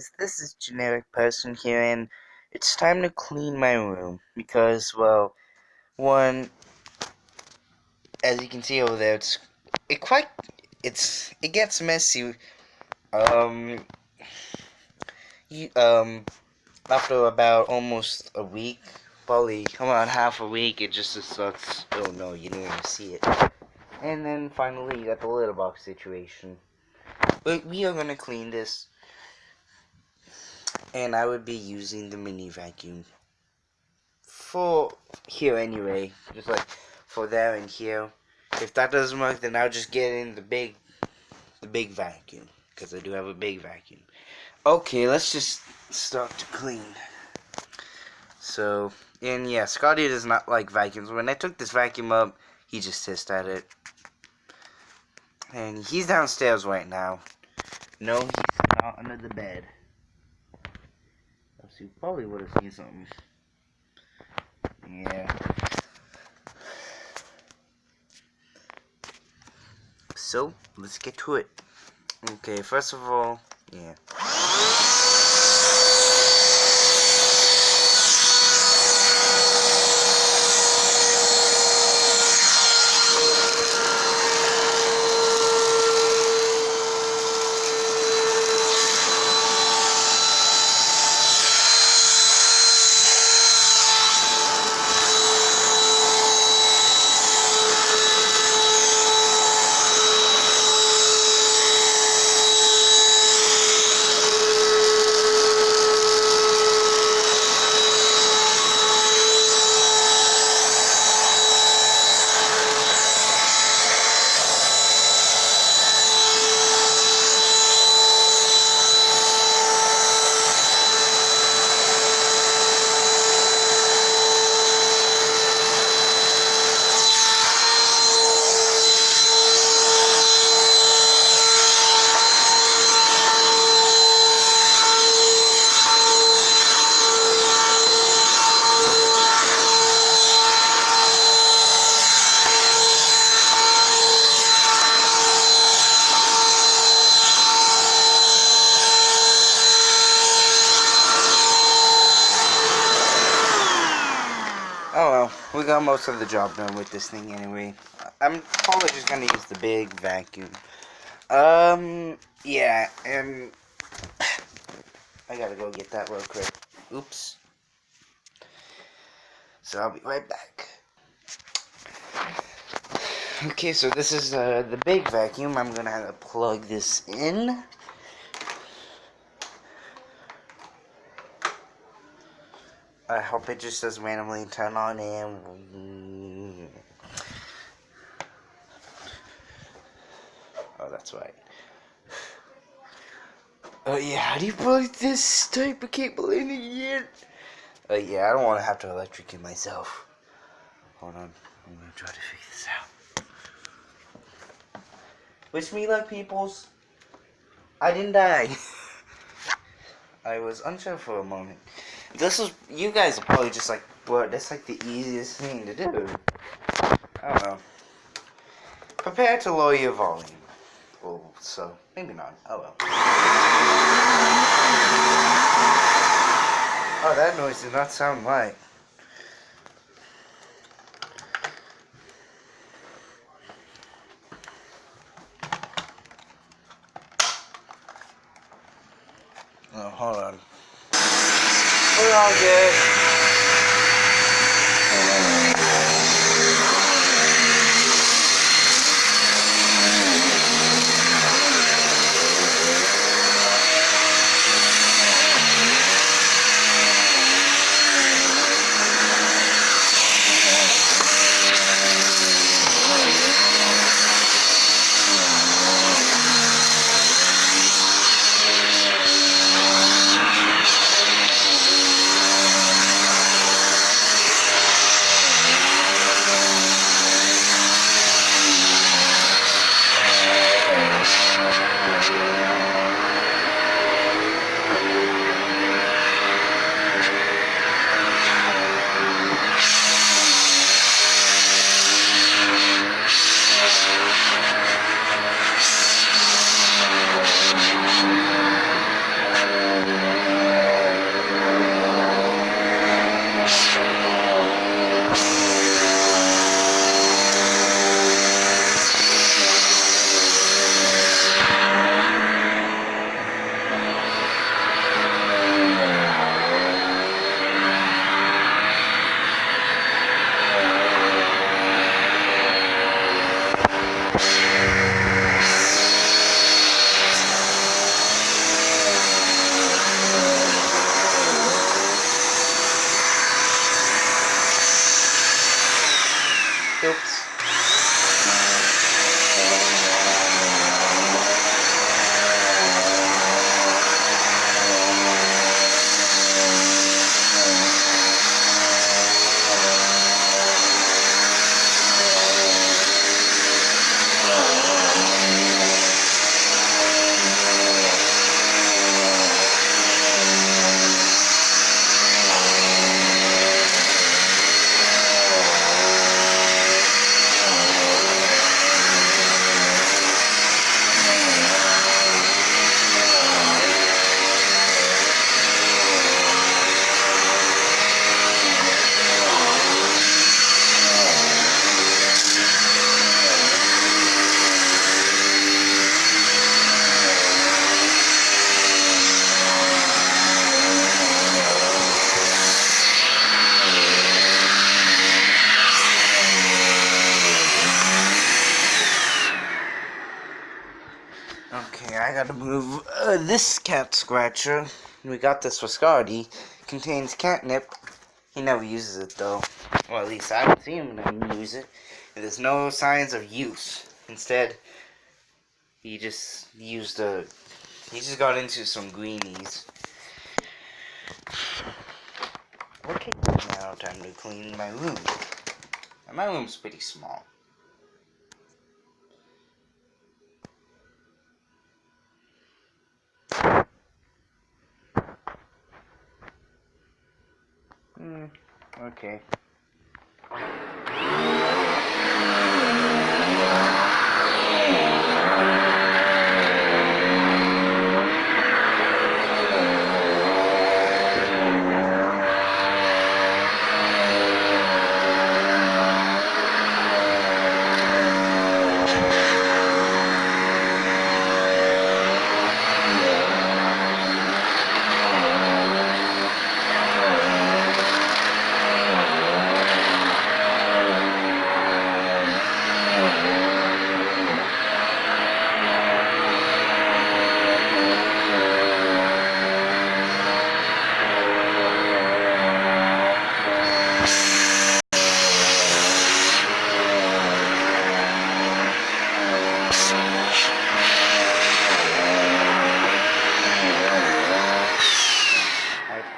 guys, this is Generic Person here, and it's time to clean my room, because, well, one, as you can see over there, it's, it quite, it's, it gets messy, um, you, um, after about almost a week, probably, come on, half a week, it just sucks. oh no, you didn't even see it, and then finally you got the litter box situation. But we are gonna clean this and I would be using the mini vacuum for here anyway just like for there and here. If that doesn't work then I'll just get in the big the big vacuum because I do have a big vacuum. Okay let's just start to clean. So and yeah Scotty does not like vacuums. When I took this vacuum up he just hissed at it. And he's downstairs right now. No he's not under the bed you probably would have seen something. Yeah. So, let's get to it. Okay, first of all, yeah. Oh well, we got most of the job done with this thing anyway. I'm probably just gonna use the big vacuum. Um, yeah, and I gotta go get that real quick. Oops. So I'll be right back. Okay, so this is uh, the big vacuum. I'm gonna have to plug this in. I hope it just does randomly turn on and... Oh, that's right. Oh yeah, how do you plug this type of cable in again? Oh yeah, I don't want to have to electrocute myself. Hold on, I'm gonna try to figure this out. Wish me luck, peoples. I didn't die. I was unsure for a moment. This is, you guys are probably just like, bro, that's like the easiest thing to do. I don't know. Prepare to lower your volume. Well, so, maybe not. Oh well. Oh, that noise did not sound right. Oh, hold on. We're all good. This cat scratcher, we got this for Scotty, contains catnip. He never uses it though. Well, at least I haven't seen him use it. There's no signs of use. Instead, he just used a. He just got into some greenies. Okay, now time to clean my room. And my room's pretty small. Hmm, okay.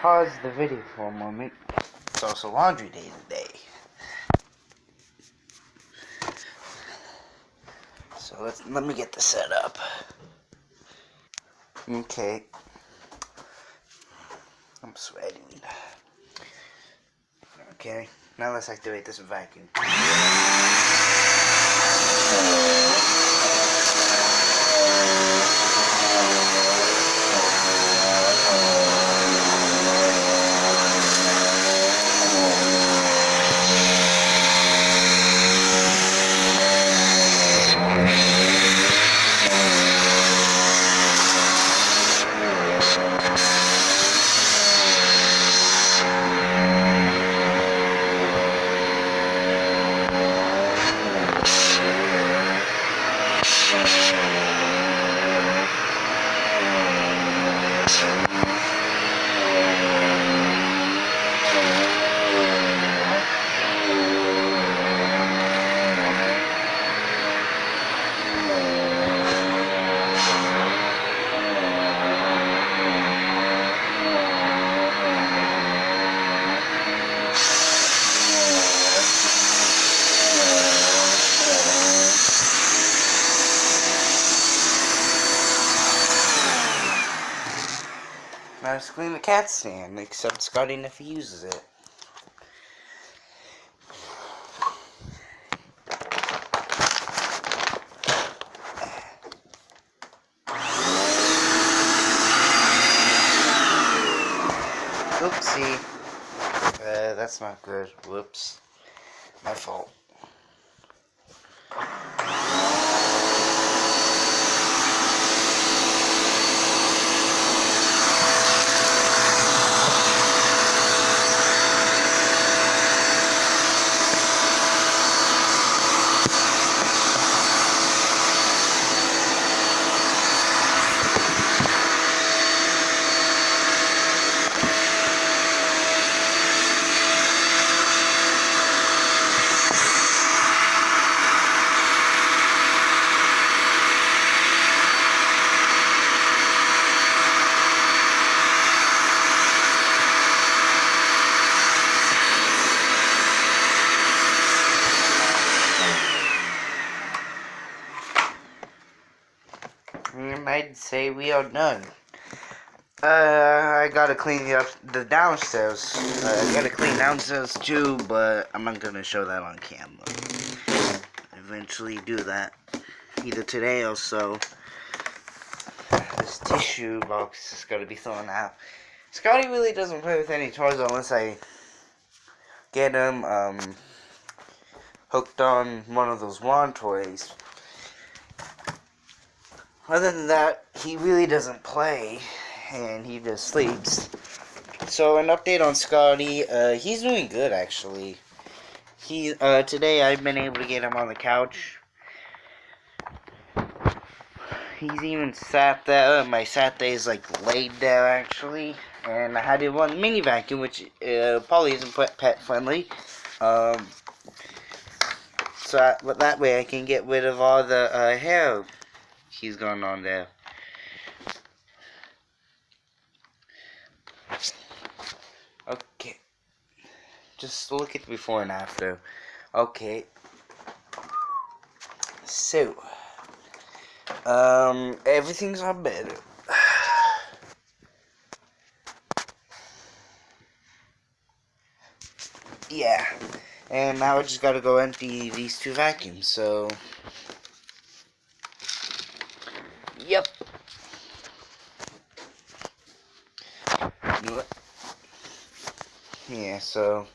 pause the video for a moment. It's also laundry day today. So let's let me get this set up. Okay. I'm sweating. Okay, now let's activate this vacuum. Just clean the cat stand, except Scotty never uses it. Oopsie. Uh, that's not good. Whoops. My fault. I'd say we are done. Uh, I gotta clean the up the downstairs. Uh, I gotta clean downstairs too, but I'm not gonna show that on camera. Eventually do that, either today or so. This tissue box is gonna be thrown out. Scotty really doesn't play with any toys unless I get him um, hooked on one of those wand toys. Other than that, he really doesn't play, and he just sleeps. So an update on Scotty, uh, he's doing good actually. He uh, today I've been able to get him on the couch. he's even sat there. and My sat there is like laid there actually, and I had it one mini vacuum, which uh, probably isn't pet friendly. Um, so, I, that way I can get rid of all the uh, hair he's going on there. Okay. Just look at before and after. Okay. So, um, everything's on better. yeah. And now I just gotta go empty these two vacuums, so... Yep. Yeah, so...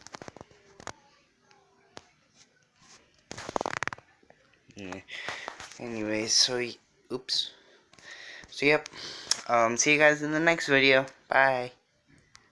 Yeah. Anyways, so... Oops. So, yep. Um, see you guys in the next video. Bye.